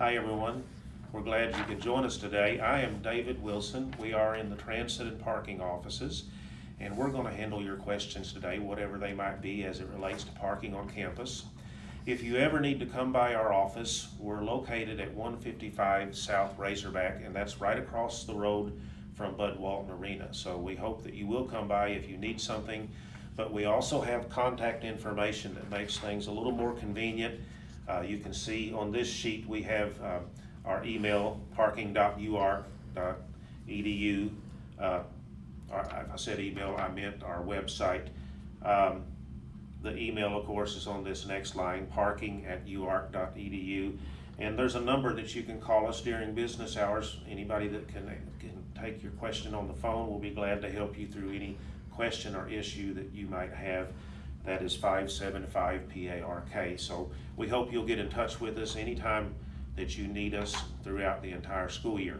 Hi, everyone. We're glad you could join us today. I am David Wilson. We are in the transit and parking offices, and we're going to handle your questions today, whatever they might be as it relates to parking on campus. If you ever need to come by our office, we're located at 155 South Razorback, and that's right across the road from Bud Walton Arena. So we hope that you will come by if you need something, but we also have contact information that makes things a little more convenient. Uh, you can see on this sheet, we have uh, our email, parking.uark.edu. Uh, if I said email, I meant our website. Um, the email, of course, is on this next line, parking@uark.edu. And there's a number that you can call us during business hours. Anybody that can, can take your question on the phone, we'll be glad to help you through any question or issue that you might have. That is 575-PARK. So we hope you'll get in touch with us anytime that you need us throughout the entire school year.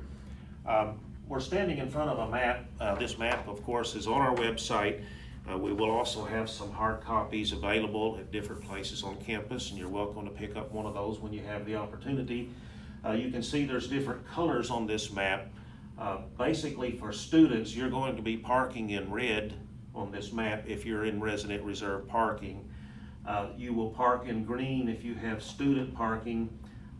Um, We're standing in front of a map. Uh, This map, of course, is on our website. Uh, We will also have some hard copies available at different places on campus, and you're welcome to pick up one of those when you have the opportunity. Uh, You can see there's different colors on this map. Uh, Basically, for students, you're going to be parking in red on this map if you're in resident reserve parking. Uh, You will park in green if you have student parking.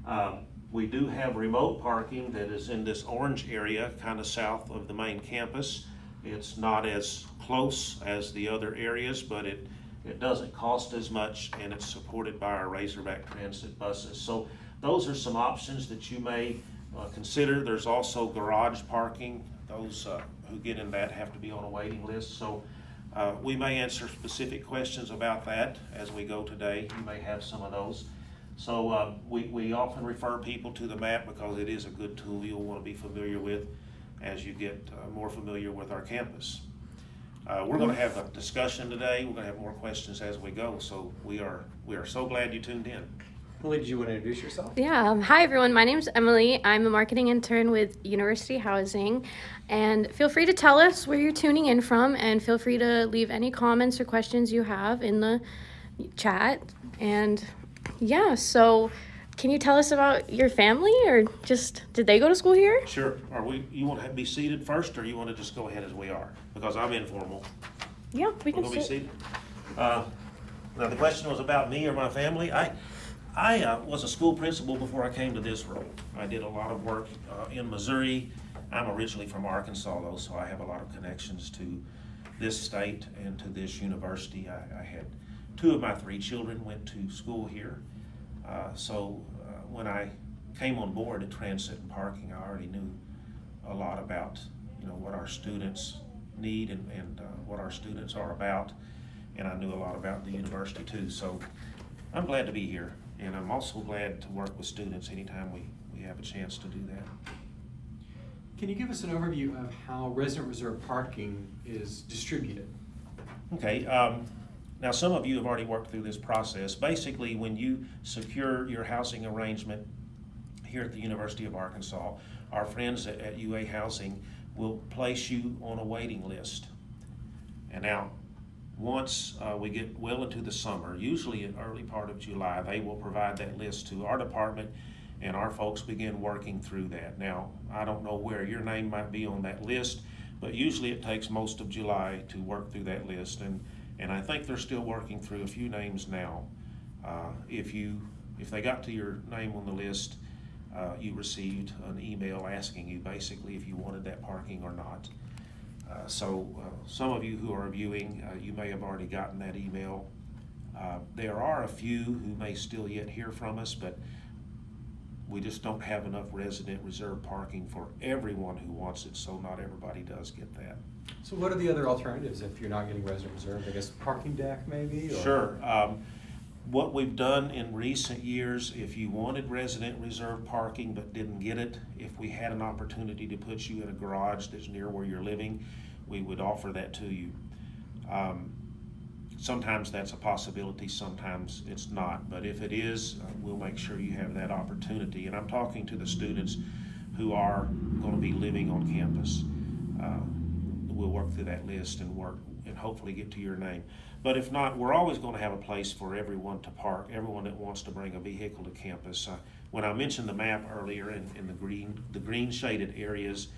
Um, We do have remote parking that is in this orange area, kind of south of the main campus. It's not as close as the other areas, but it, it doesn't cost as much and it's supported by our Razorback Transit buses. So those are some options that you may uh, consider. There's also garage parking. Those uh, who get in that have to be on a waiting list. So uh, we may answer specific questions about that as we go today. You may have some of those. So uh, we, we often refer people to the map because it is a good tool you'll want to be familiar with as you get uh, more familiar with our campus. Uh, We're going to have a discussion today. We're going to have more questions as we go. So we are, we are so glad you tuned in. Emily, did you want to introduce yourself? Yeah. um, Hi, everyone. My name's Emily. I'm a marketing intern with University Housing. And feel free to tell us where you're tuning in from, and feel free to leave any comments or questions you have in the chat. And yeah, so can you tell us about your family, or just did they go to school here? Sure. Are we, you want to be seated first or you want to just go ahead as we are? Because I'm informal. Yeah, we We're can gonna be sit. seated. Uh, Now, the question was about me or my family. I, I uh, was a school principal before I came to this role. I did a lot of work uh, in Missouri. I'm originally from Arkansas though, so I have a lot of connections to this state and to this university. I, I had, two of my three children went to school here. Uh, So uh, when I came on board at Transit and Parking, I already knew a lot about, you know, what our students need and, and uh, what our students are about. And I knew a lot about the university too. So I'm glad to be here. And I'm also glad to work with students anytime we, we have a chance to do that. Can you give us an overview of how resident reserve parking is distributed? Okay, um, now some of you have already worked through this process. Basically, when you secure your housing arrangement here at the University of Arkansas, our friends at, at UA Housing will place you on a waiting list. And now, once uh, we get well into the summer, usually in early part of July, they will provide that list to our department and our folks begin working through that. Now, I don't know where your name might be on that list, but usually it takes most of July to work through that list. And, and I think they're still working through a few names now. Uh, if you, if they got to your name on the list, uh, you received an email asking you basically if you wanted that parking or not. Uh, So uh, some of you who are viewing, uh, you may have already gotten that email. Uh, There are a few who may still yet hear from us, but we just don't have enough resident reserve parking for everyone who wants it, so not everybody does get that. So what are the other alternatives if you're not getting resident reserve? I guess parking deck maybe? or- Sure. Um, What we've done in recent years, if you wanted resident reserve parking but didn't get it, if we had an opportunity to put you in a garage that's near where you're living, we would offer that to you. Um, Sometimes that's a possibility, sometimes it's not, but if it is, uh, we'll make sure you have that opportunity. And I'm talking to the students who are gonna be living on campus. Uh, We'll work through that list and work hopefully get to your name. But if not, we're always gonna have a place for everyone to park, everyone that wants to bring a vehicle to campus. Uh, When I mentioned the map earlier in, in the green, the green shaded areas,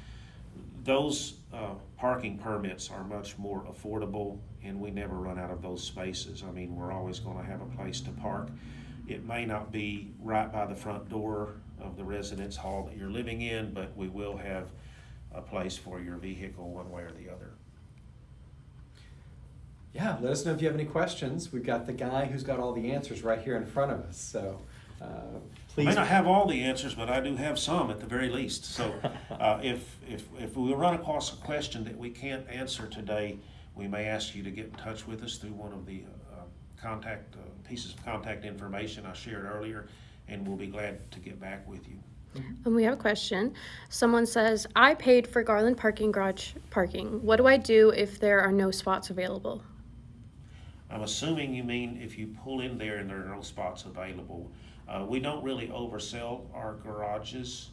those uh, parking permits are much more affordable, and we never run out of those spaces. I mean, we're always gonna have a place to park. It may not be right by the front door of the residence hall that you're living in, but we will have a place for your vehicle one way or the other. Yeah, let us know if you have any questions. We've got the guy who's got all the answers right here in front of us, so, uh, I please. may not have all the answers, but I do have some at the very least. So uh, if, if, if we run across a question that we can't answer today, we may ask you to get in touch with us through one of the uh, contact, uh, pieces of contact information I shared earlier, and we'll be glad to get back with you. And we have a question. Someone says, I paid for Garland parking garage parking. What do I do if there are no spots available? I'm assuming you mean if you pull in there and there are no spots available. Uh, we don't really oversell our garages.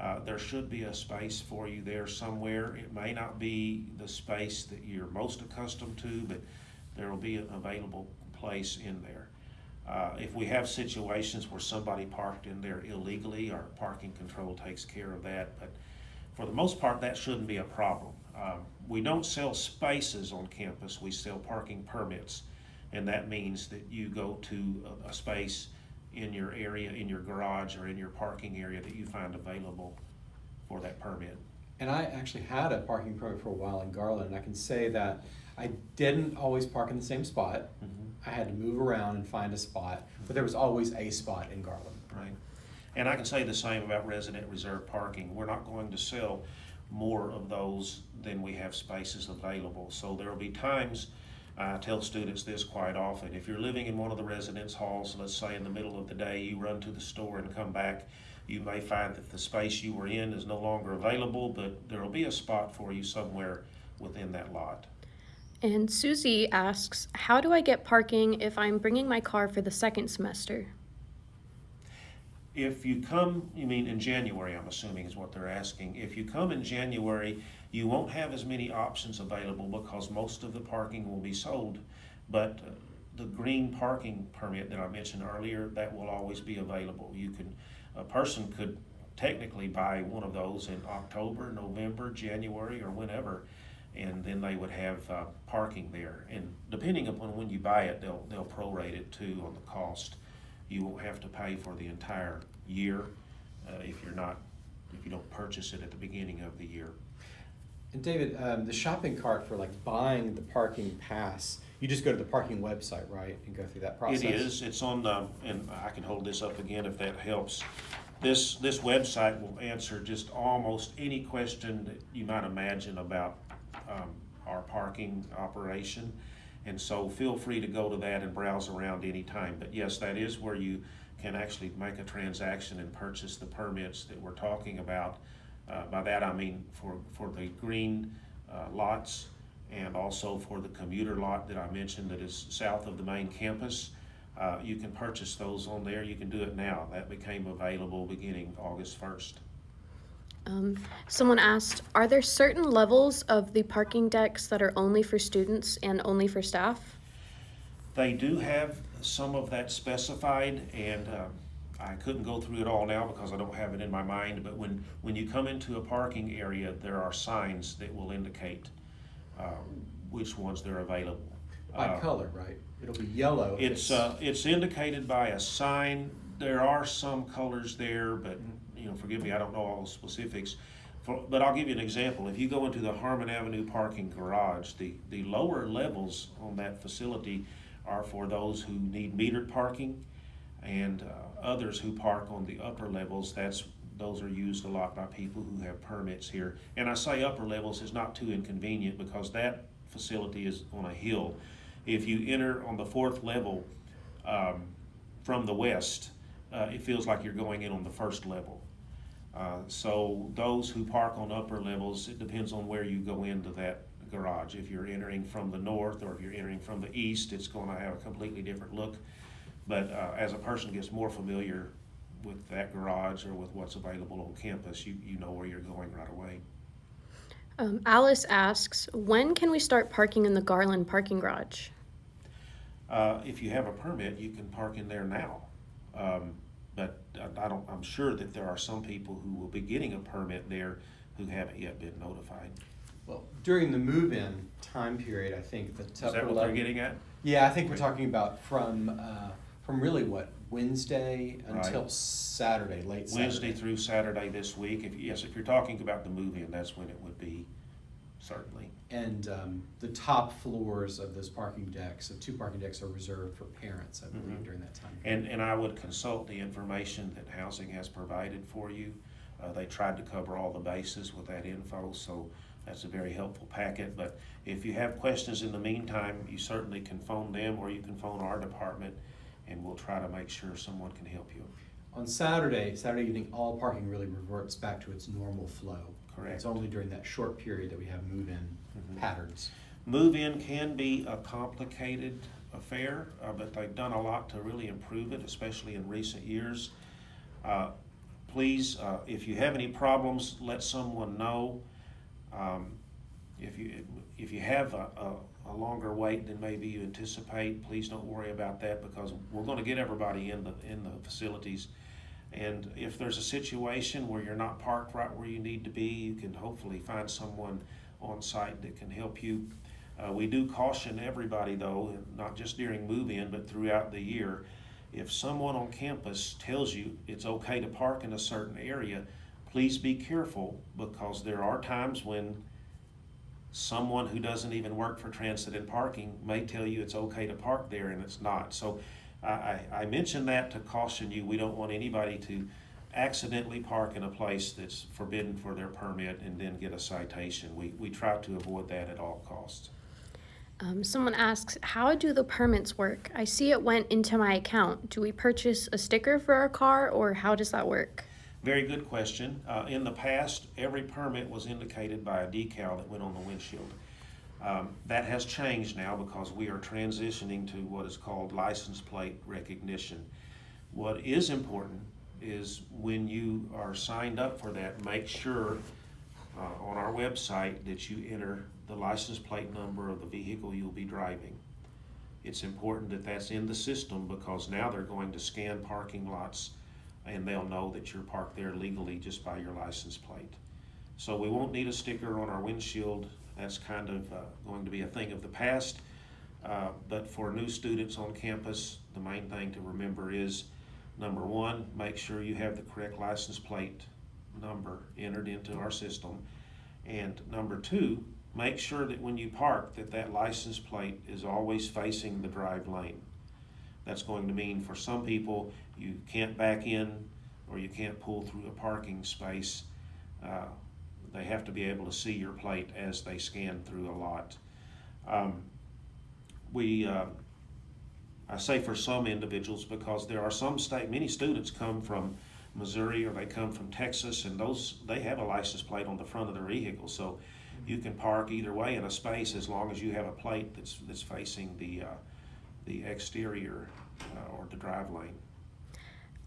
Uh, there should be a space for you there somewhere. It may not be the space that you're most accustomed to, but there will be an available place in there. Uh, if we have situations where somebody parked in there illegally, our parking control takes care of that, but for the most part, that shouldn't be a problem. Um, we don't sell spaces on campus, we sell parking permits. And that means that you go to a, a space in your area, in your garage or in your parking area that you find available for that permit. And I actually had a parking permit for a while in Garland, and I can say that I didn't always park in the same spot. Mm-hmm. I had to move around and find a spot, but there was always a spot in Garland. Right. And I can say the same about resident reserve parking. We're not going to sell more of those than we have spaces available. So there will be times, I tell students this quite often, if you're living in one of the residence halls, let's say in the middle of the day, you run to the store and come back, you may find that the space you were in is no longer available, but there will be a spot for you somewhere within that lot. And Susie asks, How do I get parking if I'm bringing my car for the second semester? If you come, you mean in January, I'm assuming is what they're asking. If you come in January, you won't have as many options available because most of the parking will be sold. But uh, the green parking permit that I mentioned earlier, that will always be available. You can, a person could technically buy one of those in October, November, January, or whenever. And then they would have uh, parking there. And depending upon when you buy it, they'll, they'll prorate it too on the cost. You won't have to pay for the entire year uh, if you're not, if you don't purchase it at the beginning of the year. And David, um, the shopping cart for like buying the parking pass, you just go to the parking website, right, and go through that process? It is, it's on, the and I can hold this up again if that helps. This, this website will answer just almost any question that you might imagine about um, our parking operation. And so feel free to go to that and browse around anytime. But yes, that is where you can actually make a transaction and purchase the permits that we're talking about. Uh, By that, I mean for, for the green uh, lots and also for the commuter lot that I mentioned that is south of the main campus. Uh, You can purchase those on there. You can do it now. That became available beginning August first. Um, someone asked, Are there certain levels of the parking decks that are only for students and only for staff? They do have some of that specified, and um, I couldn't go through it all now because I don't have it in my mind, but when, when you come into a parking area, there are signs that will indicate uh, which ones they're available. By Uh, color, right? It'll be yellow. if It's, uh, it's indicated by a sign. There are some colors there, but, you know, forgive me, I don't know all the specifics. For, but I'll give you an example. If you go into the Harmon Avenue parking garage, the, the lower levels on that facility are for those who need metered parking. And, uh, others who park on the upper levels, that's, those are used a lot by people who have permits here. And I say upper levels is not too inconvenient because that facility is on a hill. If you enter on the fourth level, um, from the west, uh, it feels like you're going in on the first level. Uh, so those who park on upper levels, it depends on where you go into that garage. If you're entering from the north or if you're entering from the east, it's gonna have a completely different look. But, uh, as a person gets more familiar with that garage or with what's available on campus, you, you know where you're going right away. Um, Alice asks, when can we start parking in the Garland parking garage? Uh, if you have a permit, you can park in there now. Um, but I- don't, I'm sure that there are some people who will be getting a permit there who haven't yet been notified. Well, during the move-in time period, I think the Is that what they're getting at? Yeah, I think we're talking about from, uh, from really what, Wednesday Right. until Saturday, late Saturday. Wednesday through Saturday this week. If, yes, if you're talking about the move-in, that's when it would be, certainly. And um, the top floors of those parking decks, the two parking decks are reserved for parents, I believe, Mhm. during that time. And, and I would consult the information that housing has provided for you. Uh, they tried to cover all the bases with that info, so that's a very helpful packet. But if you have questions in the meantime, you certainly can phone them or you can phone our department and we'll try to make sure someone can help you. On Saturday, Saturday evening, all parking really reverts back to its normal flow. Correct. It's only during that short period that we have move-in Patterns. Move-in can be a complicated affair, uh, but they've done a lot to really improve it, especially in recent years. Uh, Please, uh, if you have any problems, let someone know. Um, If you, if you have a, a, a longer wait than maybe you anticipate, please don't worry about that because we're gonna get everybody in the, in the facilities. And if there's a situation where you're not parked right where you need to be, you can hopefully find someone on site that can help you. Uh, we do caution everybody though, not just during move-in, but throughout the year. If someone on campus tells you it's okay to park in a certain area, please be careful because there are times when someone who doesn't even work for transit and parking may tell you it's okay to park there and it's not. So I, I, I mentioned that to caution you. We don't want anybody to accidentally park in a place that's forbidden for their permit and then get a citation. We, we try to avoid that at all costs. Um, someone asks, how do the permits work? I see it went into my account. Do we purchase a sticker for our car or how does that work? Very good question. Uh, in the past, every permit was indicated by a decal that went on the windshield. Um, that has changed now because we are transitioning to what is called license plate recognition. What is important is when you are signed up for that, make sure uh, on our website that you enter the license plate number of the vehicle you'll be driving. It's important that that's in the system because now they're going to scan parking lots and they'll know that you're parked there legally just by your license plate. So we won't need a sticker on our windshield. That's kind of uh, going to be a thing of the past. Uh, But for new students on campus, the main thing to remember is, number one, make sure you have the correct license plate number entered into our system. And number two, make sure that when you park, that that license plate is always facing the drive lane. That's going to mean for some people, you can't back in or you can't pull through a parking space. Uh, They have to be able to see your plate as they scan through a lot. Um, We, uh, I say for some individuals because there are some state, many students come from Missouri or they come from Texas and those, they have a license plate on the front of their vehicle. So you can park either way in a space as long as you have a plate that's, that's facing the, uh, the exterior uh, or the drive lane.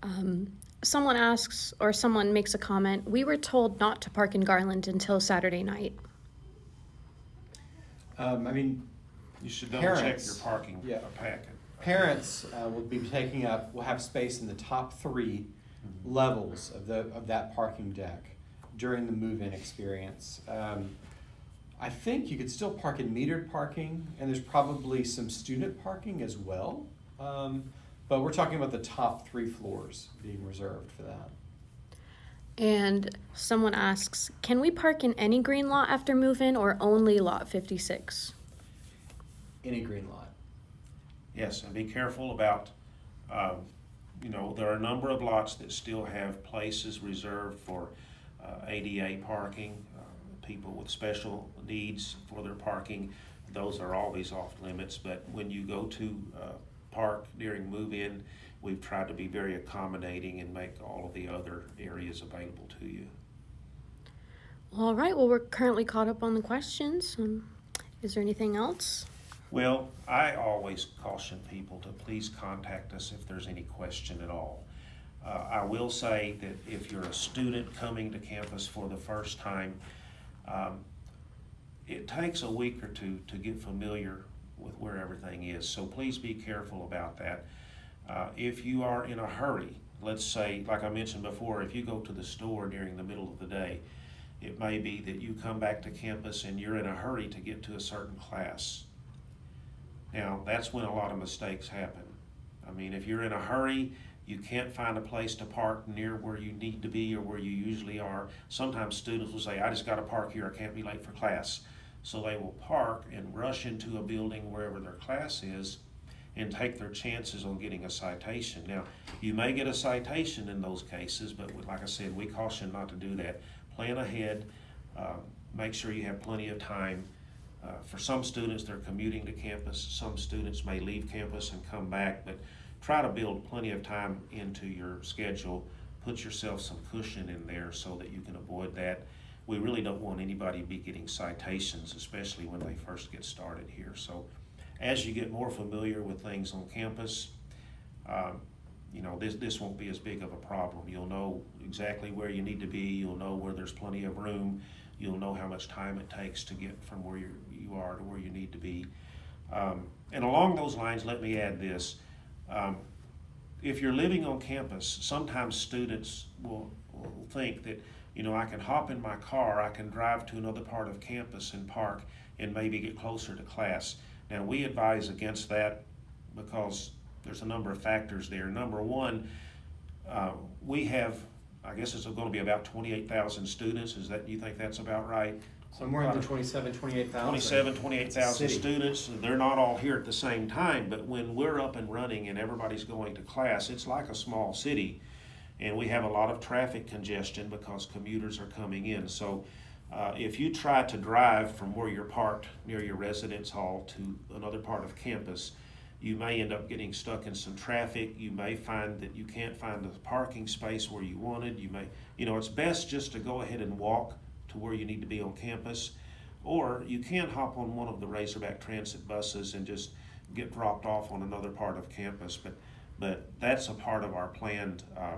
Um, someone asks or someone makes a comment, we were told not to park in Garland until Saturday night. Um, I mean, You should double check your parking yeah. packet. Parents uh, will be taking up, will have space in the top three levels of the, of that parking deck during the move-in experience. Um, I think you could still park in metered parking, and there's probably some student parking as well. Um, but we're talking about the top three floors being reserved for that. And someone asks, can we park in any green lot after move-in or only lot 56? Any green lot. Yes, and be careful about, um, you know, there are a number of lots that still have places reserved for uh, ADA parking, uh, people with special needs for their parking. Those are always off limits, but when you go to uh, park during move-in, we've tried to be very accommodating and make all of the other areas available to you. All right, well, we're currently caught up on the questions. Um, is there anything else? Well, I always caution people to please contact us if there's any question at all. Uh, I will say that if you're a student coming to campus for the first time, um, it takes a week or two to get familiar with where everything is. So please be careful about that. Uh, if you are in a hurry, let's say, like I mentioned before, if you go to the store during the middle of the day, it may be that you come back to campus and you're in a hurry to get to a certain class. Now, that's when a lot of mistakes happen. I mean, if you're in a hurry, you can't find a place to park near where you need to be or where you usually are. Sometimes students will say, I just gotta park here, I can't be late for class. So they will park and rush into a building wherever their class is and take their chances on getting a citation. Now, you may get a citation in those cases, but like I said, we caution not to do that. Plan ahead, uh, make sure you have plenty of time. Uh, for some students, they're commuting to campus. Some students may leave campus and come back, but try to build plenty of time into your schedule. Put yourself some cushion in there so that you can avoid that. We really don't want anybody to be getting citations, especially when they first get started here. So as you get more familiar with things on campus, um, you know, this, this won't be as big of a problem. You'll know exactly where you need to be. You'll know where there's plenty of room. You'll know how much time it takes to get from where you you are to where you need to be. Um, and along those lines, let me add this. Um, if you're living on campus, sometimes students will, will think that, you know, I can hop in my car, I can drive to another part of campus and park and maybe get closer to class. Now, we advise against that because there's a number of factors there. Number one, uh, we have, I guess it's going to be about 28,000 students. Is that, you think that's about right? Somewhere in the twenty-seven, twenty-eight thousand. 27, 28,000 City. students, they're not all here at the same time, but when we're up and running and everybody's going to class, it's like a small city. And we have a lot of traffic congestion because commuters are coming in. So uh, if you try to drive from where you're parked near your residence hall to another part of campus, you may end up getting stuck in some traffic. You may find that you can't find the parking space where you wanted. You may, you know, it's best just to go ahead and walk to where you need to be on campus. Or you can hop on one of the Razorback Transit buses and just get dropped off on another part of campus. But, but that's a part of our planned uh,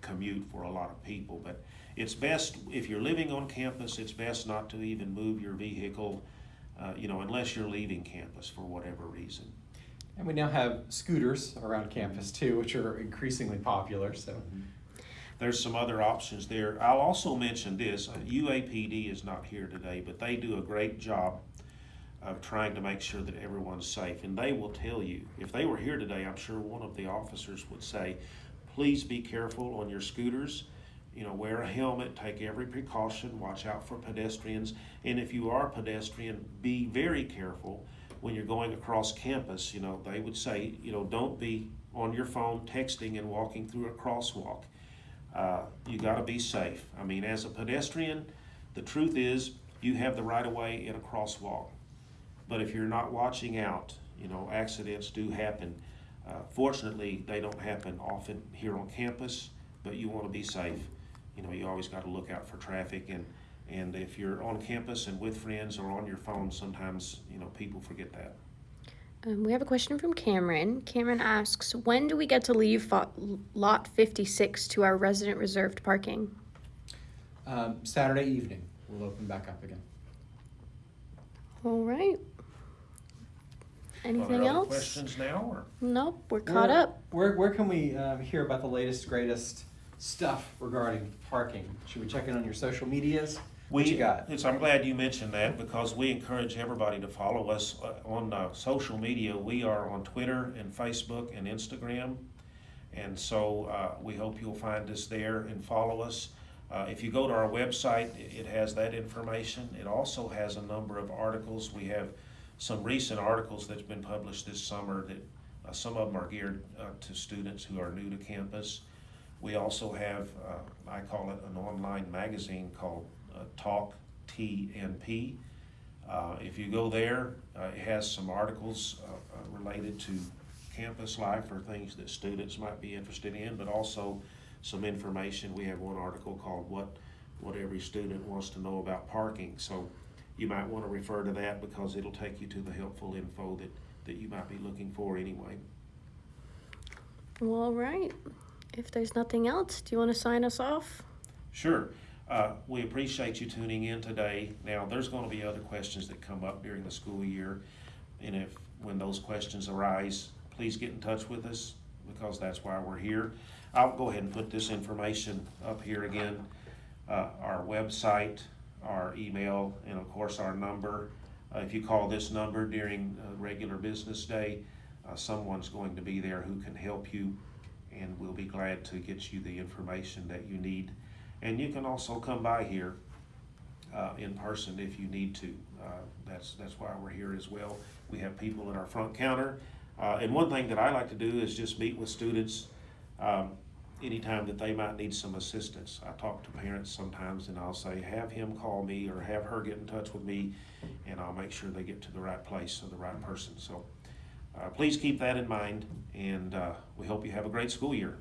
commute for a lot of people. But it's best, if you're living on campus, it's best not to even move your vehicle, uh, you know, unless you're leaving campus for whatever reason. And we now have scooters around campus too, which are increasingly popular, so. There's some other options there. I'll also mention this, uh, UAPD is not here today, but they do a great job of trying to make sure that everyone's safe. And they will tell you, if they were here today, I'm sure one of the officers would say, please be careful on your scooters. You know, wear a helmet, take every precaution, watch out for pedestrians. And if you are a pedestrian, be very careful when you're going across campus. You know, they would say, you know, don't be on your phone texting and walking through a crosswalk. Uh, you got to be safe. I mean, as a pedestrian, the truth is you have the right of way in a crosswalk. But if you're not watching out, you know, accidents do happen. Uh, fortunately, they don't happen often here on campus, but you want to be safe. You know, you always got to look out for traffic and and if you're on campus and with friends or on your phone, sometimes, you know, people forget that. Um, we have a question from Cameron. Cameron asks, when do we get to leave fo- lot 56 to our resident reserved parking? Um, Saturday evening, we'll open back up again. All right. Are Anything there else? questions now or? Nope, we're caught Where- up. Where, where can we um, hear about the latest, greatest stuff regarding parking? Should we check in on your social medias? What We, you got? It's, I'm glad you mentioned that because we encourage everybody to follow us on uh, social media. We are on Twitter and Facebook and Instagram. And so uh, we hope you'll find us there and follow us. Uh, If you go to our website, it it has that information. It also has a number of articles. We have some recent articles that's been published this summer that, uh, some of them are geared uh, to students who are new to campus. We also have, uh, I call it an online magazine called uh, Talk TNP. Uh, If you go there, uh, it has some articles uh, uh, related to campus life or things that students might be interested in, but also some information. We have one article called What, What Every Student Wants to Know About Parking. So you might want to refer to that because it'll take you to the helpful info that, that you might be looking for anyway. Well, all right. If there's nothing else, do you want to sign us off? Sure. Uh, we appreciate you tuning in today. Now, there's gonna be other questions that come up during the school year. And if, when those questions arise, please get in touch with us, because that's why we're here. I'll go ahead and put this information up here again. Uh, our website, our email, and of course, our number. Uh, if you call this number during a regular business day, uh, someone's going to be there who can help you, and we'll be glad to get you the information that you need. And you can also come by here uh, in person if you need to. Uh, That's, that's why we're here as well. We have people at our front counter. Uh, And one thing that I like to do is just meet with students um, anytime that they might need some assistance. I talk to parents sometimes and I'll say, have him call me or have her get in touch with me, and I'll make sure they get to the right place or the right person. So uh, please keep that in mind, and uh, we hope you have a great school year.